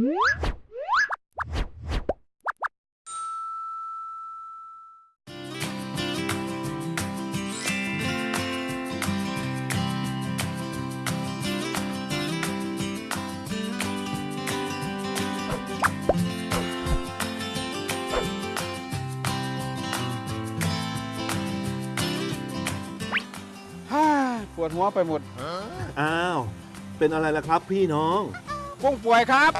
ฮ่าปวดหัวไปหมด อ้าว เป็นอะไรล่ะครับพี่น้อง กุ้งป่วยครับ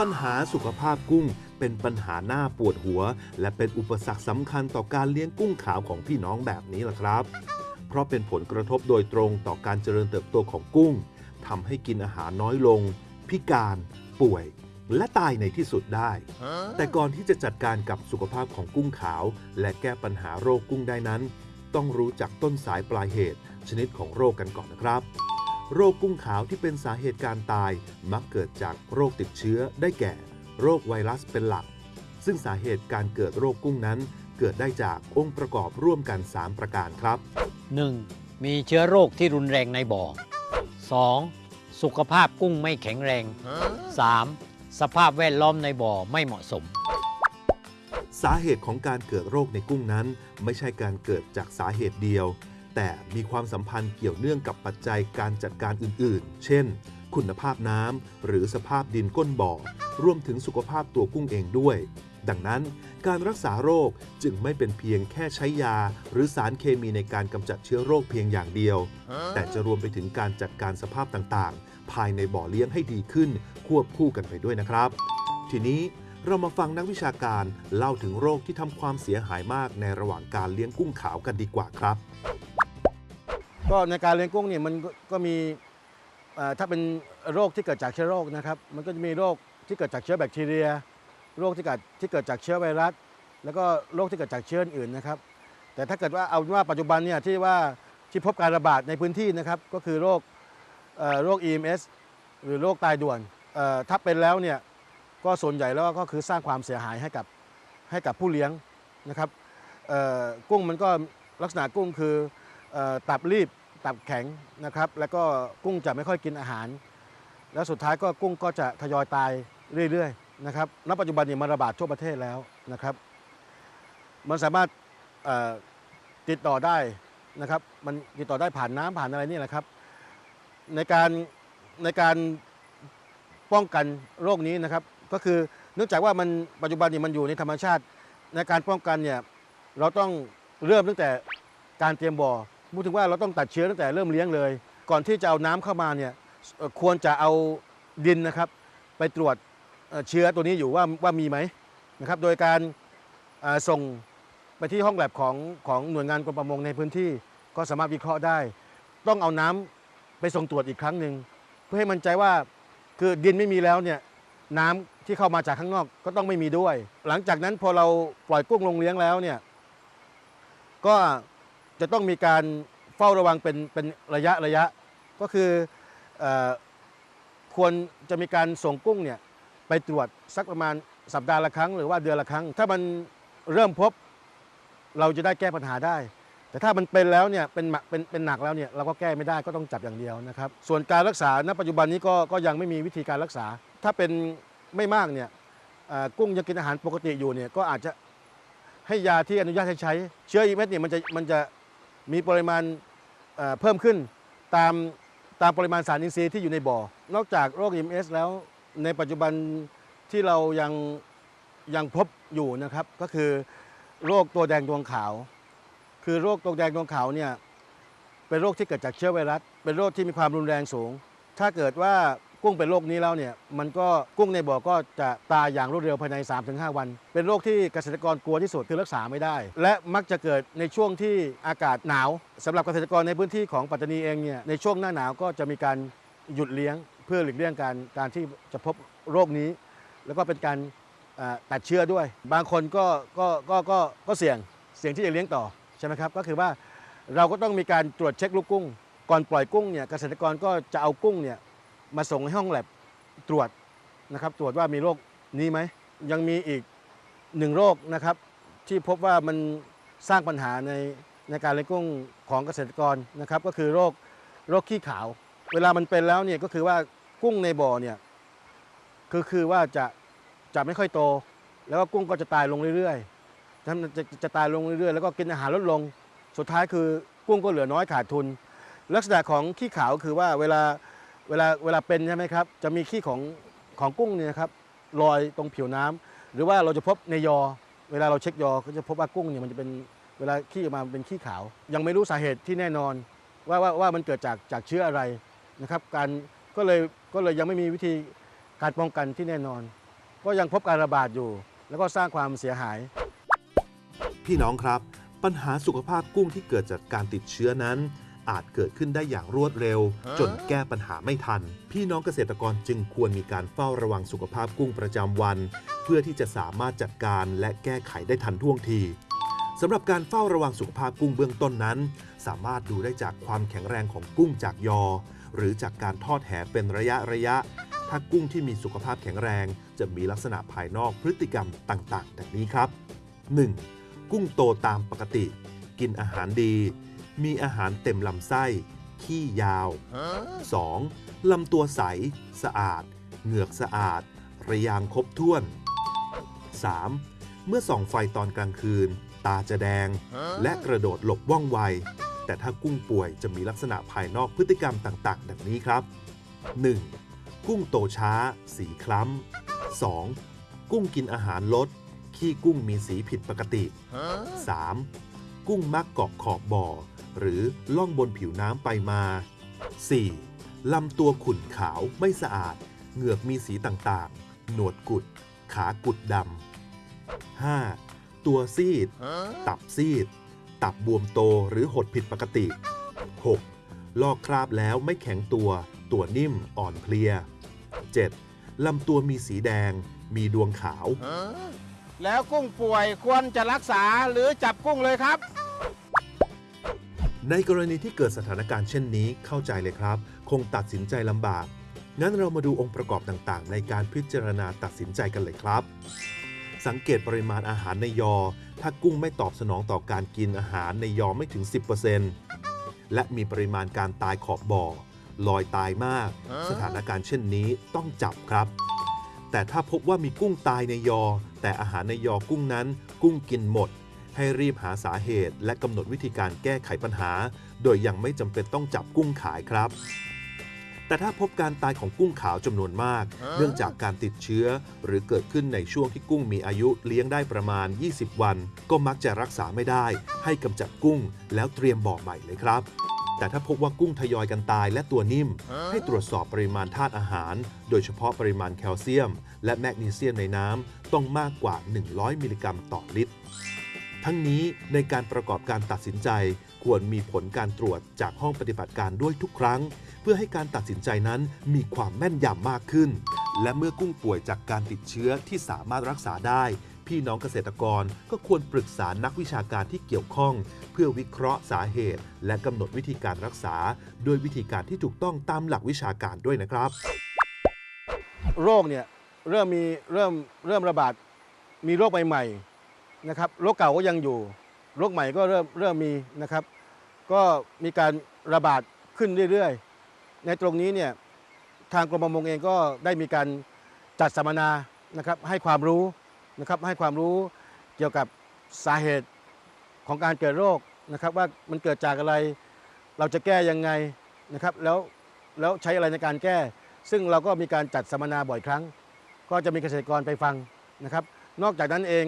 ปัญหาสุขภาพกุ้งเป็นปัญหาหน้าปวดหัว และเป็นอุปสรรคสำคัญต่อการเลี้ยงกุ้งขาวของพี่น้องแบบนี้ล่ะครับ เพราะเป็นผลกระทบโดยตรงต่อการเจริญเติบโตของกุ้งทำให้กินอาหารน้อยลง พิการ ป่วย และตายในที่สุดได้ แต่ก่อนที่จะจัดการกับสุขภาพของกุ้งขาว และแก้ปัญหาโรคกุ้งได้นั้น ต้องรู้จักต้นสายปลายเหตุ ชนิดของโรคกันก่อนนะครับ โรคกุ้งขาวที่เป็นสาเหตุการตายมักเกิดจากโรคติดเชื้อได้แก่ โรคไวรัสเป็นหลัก ซึ่งสาเหตุการเกิดโรคกุ้งนั้น เกิดได้จากองค์ประกอบร่วมกัน 3 ประการครับ 1. มีเชื้อโรคที่รุนแรงในบ่อ 2. สุขภาพกุ้งไม่แข็งแรง 3. สภาพแวดล้อมในบ่อไม่เหมาะสม สาเหตุของการเกิดโรคในกุ้งนั้น ไม่ใช่การเกิดจากสาเหตุเดียว แต่มีความสัมพันธ์เกี่ยวเนื่องกับปัจจัยการจัดการอื่นๆ เช่น คุณภาพน้ำหรือสภาพดินก้นบ่อ รวมถึงสุขภาพตัวกุ้งเองด้วย ดังนั้น การรักษาโรคจึงไม่เป็นเพียงแค่ใช้ยา หรือสารเคมีในการกำจัดเชื้อโรคเพียงอย่างเดียว แต่จะรวมไปถึงการจัดการสภาพต่างๆ ภายในบ่อเลี้ยงให้ดีขึ้น ควบคู่กันไปด้วยนะครับ ทีนี้เรามาฟังนักวิชาการเล่าถึงโรคที่ทำความเสียหายมากในระหว่างการเลี้ยงกุ้งขาวกันดีกว่าครับ ก็ในการเลี้ยงกุ้งเนี่ยมันก็มีถ้าเป็นโรคที่เกิดจากเชื้อโรคนะครับ มันก็จะมีโรคที่เกิดจากเชื้อแบคทีเรีย โรคที่เกิดที่เกิดจากเชื้อไวรัส แล้วก็โรคที่เกิดจากเชื้ออื่นนะครับ แต่ถ้าเกิดว่าเอาว่าปัจจุบันเนี่ยที่ว่าที่พบการระบาดในพื้นที่นะครับ ก็คือโรคเอ่อโรค EMS หรือโรคตายด่วนถ้าเป็นแล้วเนี่ยก็ส่วนใหญ่แล้วก็คือสร้างความเสียหายให้กับให้กับผู้เลี้ยงนะครับกุ้งมันก็ลักษณะกุ้งคือ ตับรีบตับแข็งนะครับแล้วก็กุ้งจะไม่ค่อยกินอาหาร แล้วสุดท้ายก็กุ้งก็จะทยอยตายเรื่อยๆนะครับณปัจจุบันนี้มันระบาดทั่วประเทศแล้วนะครับ มันสามารถติดต่อได้นะครับมันติดต่อได้ผ่านน้ำผ่านอะไรนี่แหละครับ ในการในการป้องกันโรคนี้นะครับ ก็คือเนื่องจากว่ามันปัจจุบันนี้มันอยู่ในธรรมชาติ ในการป้องกันเนี่ยเราต้องเริ่มตั้งแต่การเตรียมบ่อ พูดถึงว่าเราต้องตัดเชื้อตั้งแต่เริ่มเลี้ยงเลย ก่อนที่จะเอาน้ำเข้ามาเนี่ยควรจะเอาดินนะครับ ไปตรวจเชื้อตัวนี้อยู่ว่าว่ามีไหมนะครับ โดยการส่งไปที่ห้องแลบของของหน่วยงานกรมประมงในพื้นที่ก็สามารถวิเคราะห์ได้ ต้องเอาน้ำไปส่งตรวจอีกครั้งหนึ่งเพื่อให้มั่นใจว่าคือดินไม่มีแล้วเนี่ยน้ำที่เข้ามาจากข้างนอกก็ต้องไม่มีด้วย หลังจากนั้นพอเราปล่อยกุ้งลงเลี้ยงแล้วเนี่ยก็ จะต้องมีการเฝ้าระวังเป็นเป็นระยะระยะ ก็คืออควรจะมีการส่งกุ้งเนี่ยไปตรวจสักประมาณสัปดาห์ละครั้งหรือว่าเดือนละครั้ง ถ้ามันเริ่มพบเราจะได้แก้ปัญหาได้ แต่ถ้ามันเป็นแล้วเนี่ยเป็นหนักเป็นเป็นหนักแล้วเนี่ยเราก็แก้ไม่ได้ก็ต้องจับอย่างเดียวนะครับ ส่วนการรักษาณปัจจุบันนี้ก็ก็ยังไม่มีวิธีการรักษา ถ้าเป็นไม่มากเนี่ยกุ้งยังกินอาหารปกติอยู่เนี่ยก็อาจจะให้ยาที่อนุญาตให้ใช้เชื้ออีเม็ดเนี่ยมันจะมันจะ มีปริมาณเพิ่มขึ้นตามตามปริมาณสารอินทรีย์ที่อยู่ในบ่อ นอกจากโรค MS แล้วในปัจจุบันที่เรายังยังพบอยู่นะครับ ก็คือโรคตัวแดงดวงขาว คือโรคตัวแดงดวงขาวเนี่ยเป็นโรคที่เกิดจากเชื้อไวรัส เป็นโรคที่มีความรุนแรงสูง ถ้าเกิดว่า กุ้งเป็นโรคนี้แล้วเนี่ยมันก็กุ้งในบ่อก็จะตายอย่างรวดเร็วภายใน 3-5 วัน เป็นโรคที่เกษตรกรกลัวที่สุดคือรักษาไม่ได้ และมักจะเกิดในช่วงที่อากาศหนาวสำหรับเกษตรกรในพื้นที่ของปัตตานีเองเนี่ยในช่วงหน้าหนาวก็จะมีการหยุดเลี้ยง เพื่อหลีกเลี่ยงการการที่จะพบโรคนี้ แล้วก็เป็นการตัดเชื้อด้วย บางคนก็ก็ก็ก็ก็เสี่ยงเสี่ยงที่จะเลี้ยงต่อใช่ไหมครับก็คือว่าเราก็ต้องมีการตรวจเช็คลูกกุ้ง ก่อนปล่อยกุ้งเนี่ยเกษตรกรก็จะเอากุ้งเนี่ย มาส่งให้ห้องแลบตรวจนะครับ ตรวจว่ามีโรคนี้ไหม ยังมีอีกหนึ่งโรคนะครับ ที่พบว่ามันสร้างปัญหาในในการเลี้ยงกุ้งของเกษตรกรนะครับ ก็คือโรคโรคขี้ขาว เวลามันเป็นแล้วเนี่ยก็คือว่ากุ้งในบ่อเนี่ยคือคือว่าจะจะไม่ค่อยโต แล้วก็กุ้งก็จะตายลงเรื่อยๆจะจะจะตายลงเรื่อยๆ แล้วก็กินอาหารลดลง สุดท้ายคือกุ้งก็เหลือน้อยขาดทุน ลักษณะของขี้ขาวคือว่าเวลา เวลาเวลาเป็นใช่ไหมครับ จะมีขี้ของของกุ้งเนี่ยครับลอยตรงผิวน้ำหรือว่าเราจะพบในยอ เวลาเราเช็คยอก็จะพบว่ากุ้งเนี่ยมันจะเป็นเวลาขี้ออกมาเป็นขี้ขาว ยังไม่รู้สาเหตุที่แน่นอน ว่าว่าว่ามันเกิดจากจากเชื้ออะไรนะครับ การก็เลยก็เลยยังไม่มีวิธีการป้องกันที่แน่นอน ก็ยังพบการระบาดอยู่ แล้วก็สร้างความเสียหาย พี่น้องครับ ปัญหาสุขภาพกุ้งที่เกิดจากการติดเชื้อนั้น อาจเกิดขึ้นได้อย่างรวดเร็ว จนแก้ปัญหาไม่ทัน พี่น้องเกษตรกรจึงควรมีการเฝ้าระวังสุขภาพกุ้งประจำวัน เพื่อที่จะสามารถจัดการและแก้ไขได้ทันท่วงทีสำหรับการเฝ้าระวังสุขภาพกุ้งเบื้องต้นนั้น สามารถดูได้จากความแข็งแรงของกุ้งจากยอ หรือจากการทอดแหเป็นระยะระยะ ถ้ากุ้งที่มีสุขภาพแข็งแรง จะมีลักษณะภายนอกพฤติกรรมต่างๆ ดังนี้ครับ 1. กุ้งโตตามปกติ กินอาหารดี มีอาหารเต็มลำไส้ ขี้ยาว 2. ลำตัวใส สะอาด เหงือกสะอาด ระยางครบถ้วน 3. เมื่อส่องไฟตอนกลางคืน ตาจะแดง และกระโดดหลบว่องไว แต่ถ้ากุ้งป่วยจะมีลักษณะภายนอกพฤติกรรมต่างๆ ดังนี้ครับ 1. กุ้งโตช้า สีคล้ำ 2. กุ้งกินอาหารลด ขี้กุ้งมีสีผิดปกติ 3. กุ้งมักเกาะขอบบ่อ หรือล่องบนผิวน้ำไปมา 4. ลำตัวขุ่นขาวไม่สะอาด เหงือกมีสีต่างๆ หนวดกุด ขากุดดำ 5. ตัวซีด ตับซีด ตับบวมโตหรือหดผิดปกติ 6. ลอกคราบแล้วไม่แข็งตัว ตัวนิ่มอ่อนเพลีย 7. ลำตัวมีสีแดง มีดวงขาว แล้วกุ้งป่วยควรจะรักษาหรือจับกุ้งเลยครับ ในกรณีที่เกิดสถานการณ์เช่นนี้เข้าใจเลยครับ คงตัดสินใจลำบาก งั้นเรามาดูองค์ประกอบต่างๆ ในการพิจารณาตัดสินใจกันเลยครับ สังเกตปริมาณอาหารในยอ ถ้ากุ้งไม่ตอบสนองต่อการกินอาหารในยอไม่ถึง 10%และมีปริมาณการตายขอบบ่อ ลอยตายมาก สถานการณ์เช่นนี้ต้องจับครับ แต่ถ้าพบว่ามีกุ้งตายในยอ แต่อาหารในยอกุ้งนั้น กุ้งกินหมด ให้รีบหาสาเหตุ และกำหนดวิธีการแก้ไขปัญหา โดยยังไม่จำเป็นต้องจับกุ้งขายครับ แต่ถ้าพบการตายของกุ้งขาวจำนวนมาก เนื่องจากการติดเชื้อ หรือเกิดขึ้นในช่วงที่กุ้งมีอายุเลี้ยงได้ประมาณ 20 วัน ก็มักจะรักษาไม่ได้ ให้กำจัดกุ้ง แล้วเตรียมบ่อใหม่เลยครับ แต่ถ้าพบว่ากุ้งทยอยกันตายและตัวนิ่ม ให้ตรวจสอบปริมาณธาตุอาหาร โดยเฉพาะปริมาณแคลเซียม และแมกนีเซียมในน้ำต้องมากกว่า 100 มิลลิกรัมต่อลิตร ทั้งนี้ในการประกอบการตัดสินใจ ควรมีผลการตรวจจากห้องปฏิบัติการด้วยทุกครั้ง เพื่อให้การตัดสินใจนั้นมีความแม่นยำมากขึ้น และเมื่อกุ้งป่วยจากการติดเชื้อที่สามารถรักษาได้ พี่น้องเกษตรกรก็ควรปรึกษานักวิชาการที่เกี่ยวข้อง เพื่อวิเคราะห์สาเหตุ และกำหนดวิธีการรักษา โดยวิธีการที่ถูกต้องตามหลักวิชาการด้วยนะครับ โรคเนี่ยเริ่มมีเริ่มเริ่มระบาดมีโรคใหม่ๆนะครับโรคเก่าก็ยังอยู่โรคใหม่ก็เริ่มเริ่มมีนะครับ ก็มีการระบาดขึ้นเรื่อยๆ ในตรงนี้เนี่ยทางกรมประมงเองก็ได้มีการจัดสัมมนานะครับให้ความรู้ นะครับให้ความรู้เกี่ยวกับสาเหตุของการเกิดโรคนะครับ ว่ามันเกิดจากอะไรเราจะแก้ยังไงนะครับแล้วแล้วใช้อะไรในการแก้ ซึ่งเราก็มีการจัดสัมมนาบ่อยครั้ง ก็จะมีเกษตรกรไปฟังนะครับ นอกจากนั้นเอง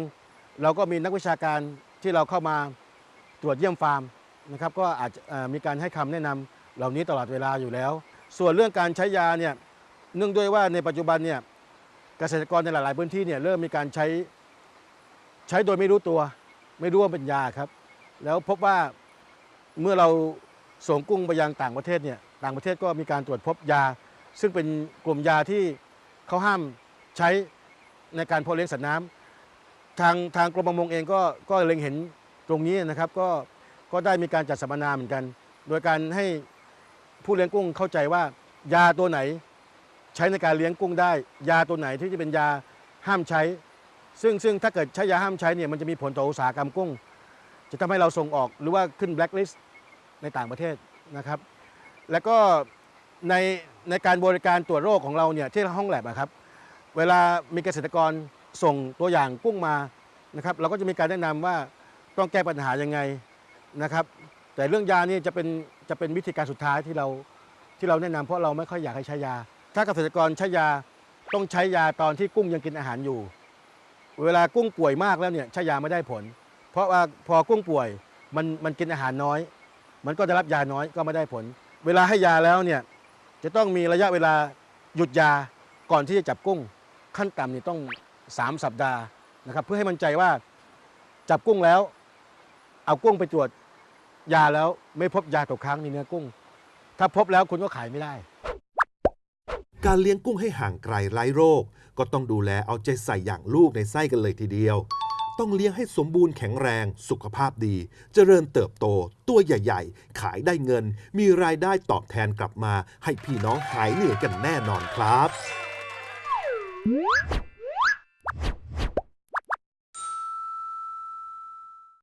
เราก็มีนักวิชาการที่เราเข้ามาตรวจเยี่ยมฟาร์มนะครับ ก็อาจจะมีการให้คำแนะนำเหล่านี้ตลอดเวลาอยู่แล้ว ส่วนเรื่องการใช้ยาเนี่ยเนื่องด้วยว่าในปัจจุบันเนี่ย เกษตรกรในหลาย ๆ พื้นที่เนี่ยเริ่มมีการใช้ใช้โดยไม่รู้ตัว ไม่รู้ว่าเป็นยาครับ แล้วพบว่าเมื่อเราส่งกุ้งไปยังต่างประเทศเนี่ยต่างประเทศก็มีการตรวจพบยา ซึ่งเป็นกลุ่มยาที่เขาห้ามใช้ในการเพาะเลี้ยงสัตว์น้ำทางทางกรมประมงเองก็ก็เล็งเห็นตรงนี้นะครับก็ก็ได้มีการจัดสัมมนาเหมือนกัน โดยการให้ผู้เลี้ยงกุ้งเข้าใจว่ายาตัวไหน ใช้ในการเลี้ยงกุ้งได้ ยาตัวไหนที่จะเป็นยาห้ามใช้ ซึ่งซึ่งถ้าเกิดใช้ยาห้ามใช้เนี่ยมันจะมีผลต่ออุตสาหกรรมกุ้ง จะทำให้เราส่งออกหรือว่าขึ้นแบล็คลิสต์ในต่างประเทศนะครับ แล้วก็ในในการบริการตรวจโรคของเราเนี่ยที่ห้องแลบอะครับ เวลามีเกษตรกรส่งตัวอย่างกุ้งมานะครับ เราก็จะมีการแนะนำว่าต้องแก้ปัญหายังไงนะครับ แต่เรื่องยานี่จะเป็นจะเป็นวิธีการสุดท้ายที่เราที่เราแนะนำเพราะเราไม่ค่อยอยากให้ใช้ยา ถ้าเกษตรกรใช้ยาต้องใช้ยาตอนที่กุ้งยังกินอาหารอยู่ เวลากุ้งป่วยมากแล้วเนี่ยใช้ยาไม่ได้ผล เพราะว่าพอกุ้งป่วยมันมันกินอาหารน้อย มันก็จะรับยาน้อยก็ไม่ได้ผล เวลาให้ยาแล้วเนี่ยจะต้องมีระยะเวลาหยุดยาก่อนที่จะจับกุ้ง ขั้นต่ำนี่ต้อง 3 สัปดาห์นะครับ เพื่อให้มั่นใจว่าจับกุ้งแล้ว เอากุ้งไปตรวจยาแล้วไม่พบยาตกค้างในเนื้อกุ้ง ถ้าพบแล้วคุณก็ขายไม่ได้ การเลี้ยงกุ้งให้ห่างไกลไร้โรค ก็ต้องดูแลเอาใจใส่อย่างลูกในไส้กันเลยทีเดียว ต้องเลี้ยงให้สมบูรณ์แข็งแรง สุขภาพดี เจริญเติบโต ตัวใหญ่ๆ ขายได้เงิน มีรายได้ตอบแทนกลับมา ให้พี่น้องหายเหนื่อยกันแน่นอนครับ